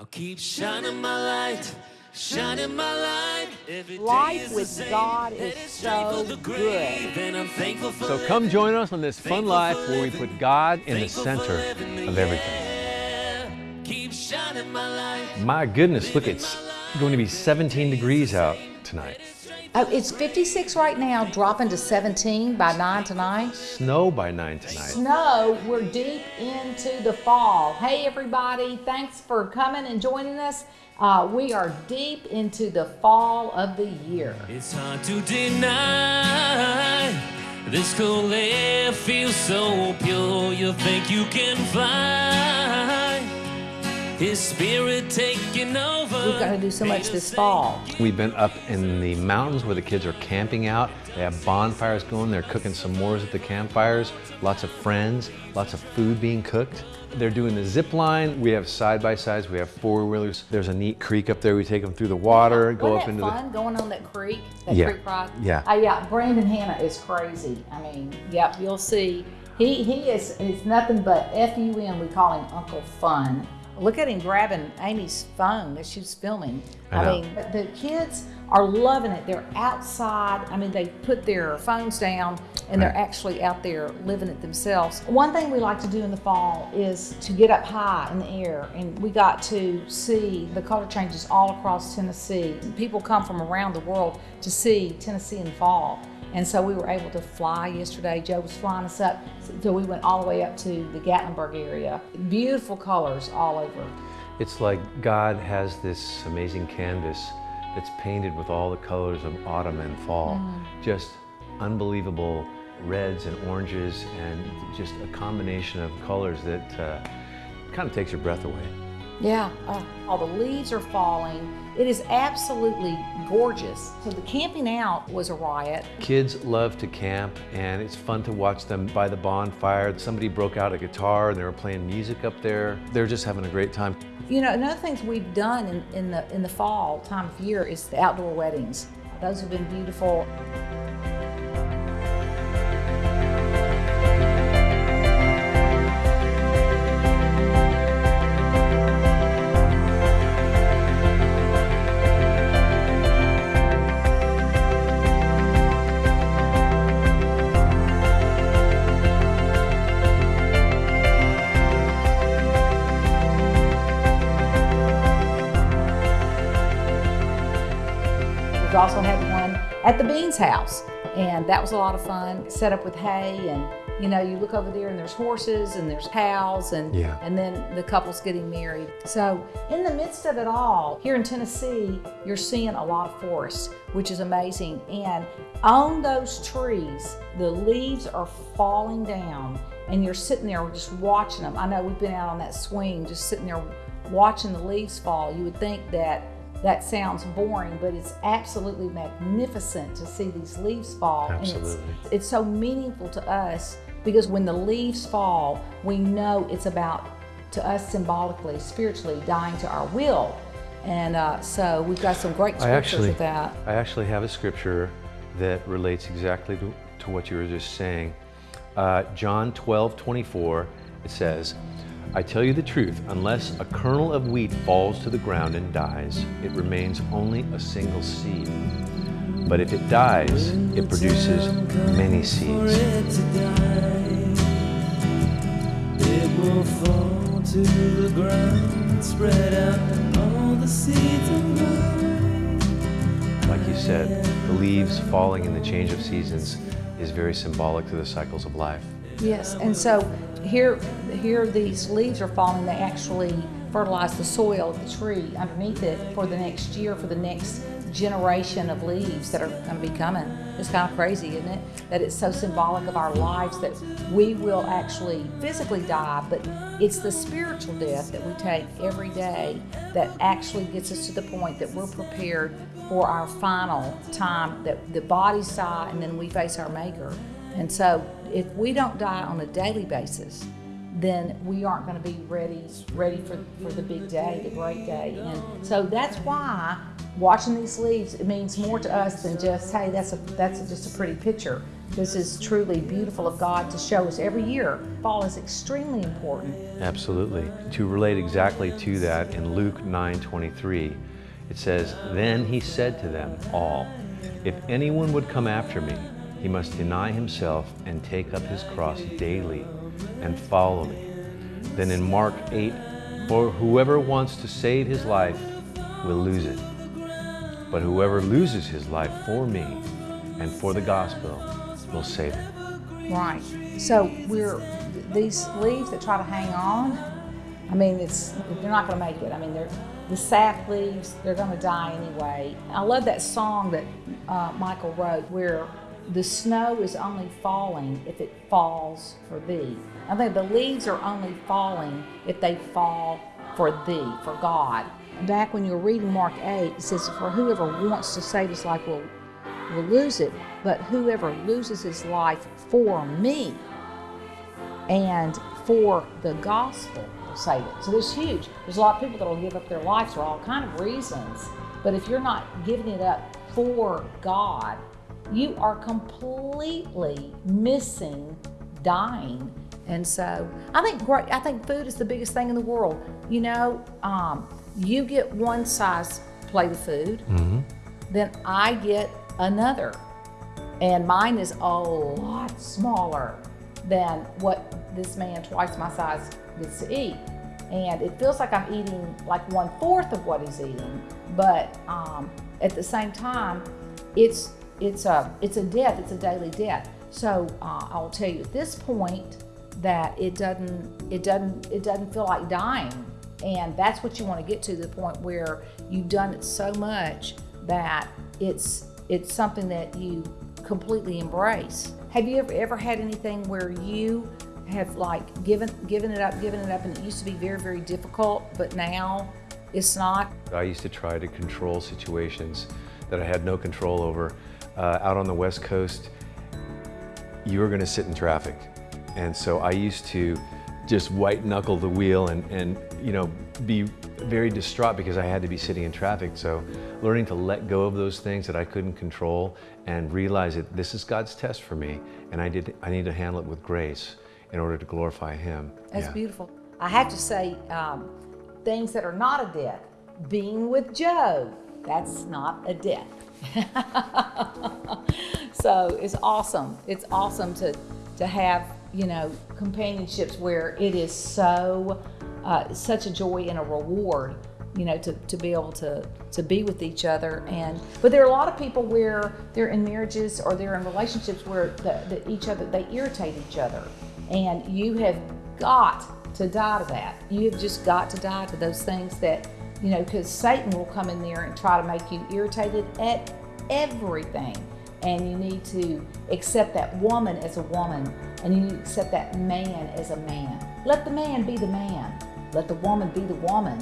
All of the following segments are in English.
I'll keep shining my light, shining my light. Every day Life is with same, God is it's straight so the grave, good. And I'm thankful for So come join us on this fun life where we put God in the Thankful for center living, of everything. yeah. Keep shining my light. My goodness, look, it's going to be 17 degrees out tonight. Oh, it's 56 right now, dropping to 17 by 9 tonight. Snow by 9 tonight. Snow, we're deep into the fall. Hey, everybody, thanks for coming and joining us. Uh, we are deep into the fall of the year. It's hard to deny. This cool air feels so pure. You think you can fly. His spirit taking over. We've got to do so much this fall. We've been up in the mountains where the kids are camping out. They have bonfires going. They're cooking some s'mores at the campfires. Lots of friends, lots of food being cooked. They're doing the zip line. We have side by sides. We have four wheelers. There's a neat creek up there. We take them through the water, go Wasn't up into fun going on that creek, that Yeah. creek ride? Yeah. Uh, yeah, Brandon Hannah is crazy. I mean, yep, you'll see. He he is it's nothing but F U N. We call him Uncle Fun. Look at him grabbing Amy's phone as she's filming. I know. mean, the kids are loving it. They're outside. I mean, they put their phones down and they're actually out there living it themselves. One thing we like to do in the fall is to get up high in the air, and we got to see the color changes all across Tennessee. People come from around the world to see Tennessee in fall. And so we were able to fly yesterday. Joe was flying us up. So we went all the way up to the Gatlinburg area. Beautiful colors all over. It's like God has this amazing canvas that's painted with all the colors of autumn and fall. Just unbelievable reds and oranges and just a combination of colors that uh, kind of takes your breath away. Yeah, uh, all the leaves are falling. It is absolutely gorgeous. So the camping out was a riot. Kids love to camp and it's fun to watch them by the bonfire. Somebody broke out a guitar and they were playing music up there. They're just having a great time. You know, another things we've done in, in the in the fall time of year is the outdoor weddings. Those have been beautiful. Beans house, and that was a lot of fun. Set up with hay, and you know, you look over there and there's horses and there's cows, and Yeah. and then the couple's getting married. So in the midst of it all, here in Tennessee, you're seeing a lot of forest, which is amazing. And on those trees, the leaves are falling down, and you're sitting there just watching them. I know we've been out on that swing, just sitting there watching the leaves fall. You would think that that sounds boring, but it's absolutely magnificent to see these leaves fall. And Absolutely. it's, it's so meaningful to us because when the leaves fall, we know it's about, to us symbolically, spiritually, dying to our will. And uh, so we've got some great I scriptures actually, with that. I actually have a scripture that relates exactly to, to what you were just saying. Uh, John 12, 24, it says, I tell you the truth, unless a kernel of wheat falls to the ground and dies, it remains only a single seed. But if it dies, it produces many seeds. it to will fall to the ground, spread out all the seeds of life. Like you said, the leaves falling in the change of seasons is very symbolic to the cycles of life. Yes, and so here, here these leaves are falling. They actually fertilize the soil of the tree underneath it for the next year, for the next generation of leaves that are going to be coming. It's kind of crazy, isn't it? That it's so symbolic of our lives that we will actually physically die, but it's the spiritual death that we take every day that actually gets us to the point that we're prepared for our final time that the bodies die and then we face our maker. And so if we don't die on a daily basis, then we aren't going to be ready ready for, for the big day, the great day. And so that's why watching these leaves it means more to us than just hey that's a that's just a pretty picture. this is truly beautiful of God to show us every year. Fall is extremely important. Absolutely. To relate exactly to that, in Luke 9:23, it says, "Then he said to them all, if anyone would come after me, he must deny himself and take up his cross daily and follow me." Then in Mark 8, "For whoever wants to save his life will lose it. But whoever loses his life for me and for the gospel will save it." Right. So we're these leaves that try to hang on. I mean, it's they're not going to make it. I mean, they're the sap leaves. They're going to die anyway. I love that song that uh, Michael wrote, where the snow is only falling if it falls for thee. I think the leaves are only falling if they fall for thee, for God. Back when you were reading Mark 8, it says, For whoever wants to save his life will, will lose it, but whoever loses his life for me and for the gospel will save it. So this huge. There's a lot of people that will give up their lives for all kind of reasons. But if you're not giving it up for God, you are completely missing dying. And so I think great. I think food is the biggest thing in the world. You know, um, you get one size plate of food, then I get another, and mine is a lot smaller than what this man twice my size gets to eat. And it feels like I'm eating like one fourth of what he's eating, but um, at the same time, it's it's a it's a death. It's a daily death. So uh, I'll tell you at this point that it doesn't it doesn't it doesn't feel like dying, and that's what you want to get to the point where you've done it so much that it's it's something that you completely embrace. Have you ever ever had anything where you have like given given it up, given it up, and it used to be very very difficult, but now it's not? I used to try to control situations that I had no control over. Uh, out on the West Coast, you were going to sit in traffic. And so I used to just white knuckle the wheel and, and you know, be very distraught because I had to be sitting in traffic. So learning to let go of those things that I couldn't control and realize that this is God's test for me and I, did, I need to handle it with grace in order to glorify Him. That's Yeah. beautiful. I have to say, um, things that are not a death. Being with Joe, that's not a death. so it's awesome. It's awesome to to have you know companionships where it is so uh, such a joy and a reward. You know, to, to be able to to be with each other, and but there are a lot of people where they're in marriages or they're in relationships where the, the, each other they irritate each other, and you have got to die to that. You have just got to die to those things that, you know, because Satan will come in there and try to make you irritated at everything. And you need to accept that woman as a woman, and you need to accept that man as a man. Let the man be the man. Let the woman be the woman.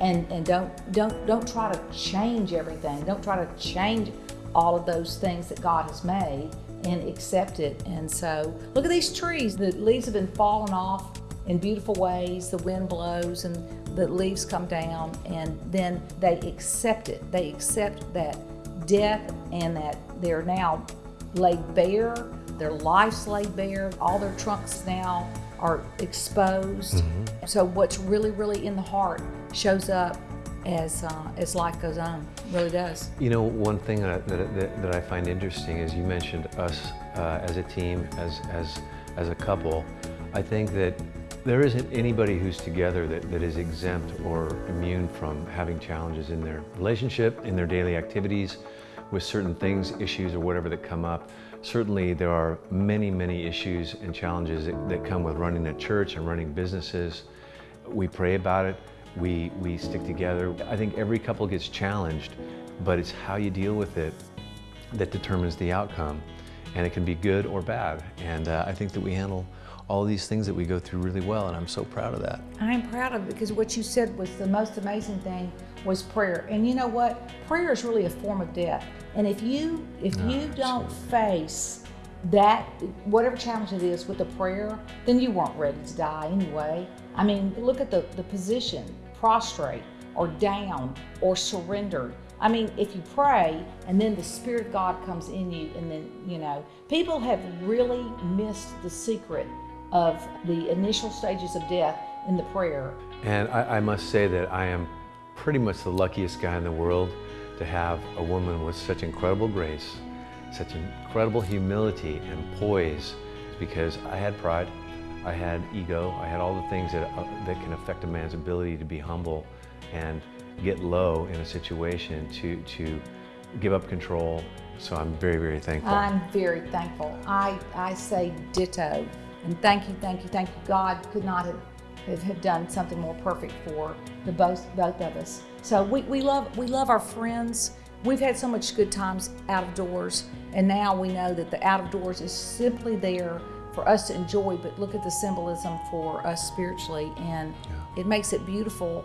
And, and don't don't don't try to change everything. Don't try to change all of those things that God has made and accept it. And so look at these trees. The leaves have been falling off in beautiful ways. The wind blows and the leaves come down, and then they accept it. They accept that death and that they're now laid bare, their life's laid bare, all their trunks now are exposed. So what's really, really in the heart shows up as uh, as life goes on. Really does. You know, one thing that, that, that, that I find interesting is you mentioned us uh, as a team, as, as, as a couple. I think that there isn't anybody who's together that, that is exempt or immune from having challenges in their relationship, in their daily activities, with certain things, issues, or whatever that come up. Certainly, there are many, many issues and challenges that, that come with running a church and running businesses. We pray about it. We, we stick together. I think every couple gets challenged, but it's how you deal with it that determines the outcome. And it can be good or bad. And uh, I think that we handle all these things that we go through really well, and I'm so proud of that. I'm proud of it because what you said was the most amazing thing was prayer. And you know what? Prayer is really a form of death. And if you if ah, you don't face that whatever challenge it is with the prayer, then you weren't ready to die anyway. I mean, look at the, the position, prostrate or down or surrendered. I mean, if you pray and then the Spirit of God comes in you, and then, you know, people have really missed the secret of the initial stages of death in the prayer. And I, I must say that I am pretty much the luckiest guy in the world to have a woman with such incredible grace, such incredible humility and poise, because I had pride, I had ego, I had all the things that, uh, that can affect a man's ability to be humble and get low in a situation to, to give up control. So I'm very, very thankful. I'm very thankful. I, I say ditto. And thank you, thank you, thank you. God could not have, have, done something more perfect for the both, both of us. So we, we, love, we love our friends. We've had so much good times out of doors, and now we know that the out of doors is simply there for us to enjoy, but look at the symbolism for us spiritually, and yeah. it makes it beautiful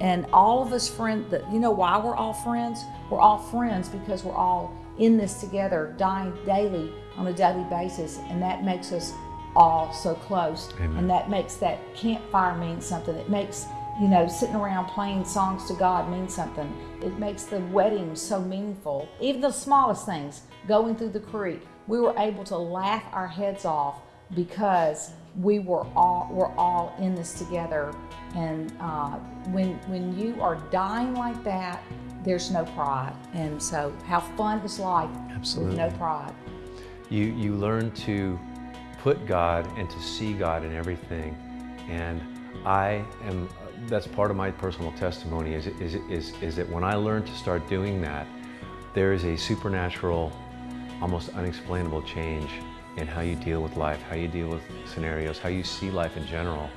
and all of us friends, you know why we're all friends? We're all friends because we're all in this together, dying daily on a daily basis. And that makes us all so close. Amen. And that makes that campfire mean something. It makes, you know, sitting around playing songs to God mean something. It makes the wedding so meaningful. Even the smallest things, going through the creek, we were able to laugh our heads off because we were all we're all in this together and uh, when when you are dying like that there's no pride and so how fun is life Absolutely. with no pride you you learn to put God and to see God in everything and I am that's part of my personal testimony is, is, is, is that when I learned to start doing that there is a supernatural almost unexplainable change in how you deal with life, how you deal with scenarios, how you see life in general.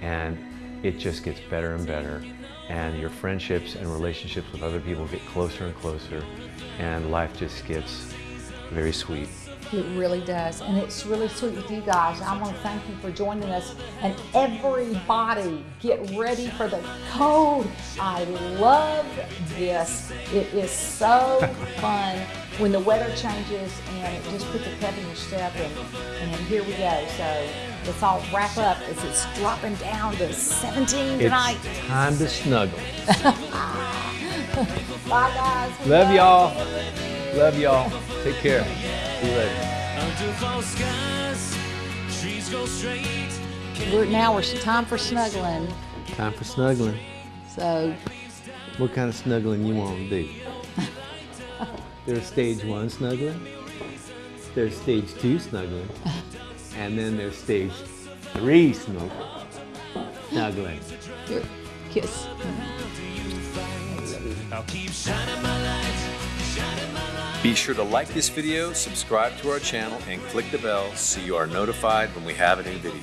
And it just gets better and better. And your friendships and relationships with other people get closer and closer. And life just gets very sweet. It really does. And it's really sweet with you guys. I want to thank you for joining us. And everybody, get ready for the cold. I love this. It is so fun when the weather changes and it just puts a pep in your step. And, and here we go. So let's all wrap up as it's dropping down to 17 tonight. It's time to snuggle. Bye, guys. Love y'all. Love y'all. Take care. See you later. We're, now we're time for snuggling. Time for snuggling. So. What kind of snuggling you want to do? there's stage one snuggling. There's stage two snuggling. and then there's stage three snuggling. Snuggling. Here, kiss. I'll keep shining my light. Be sure to like this video, subscribe to our channel, and click the bell so you are notified when we have a new video.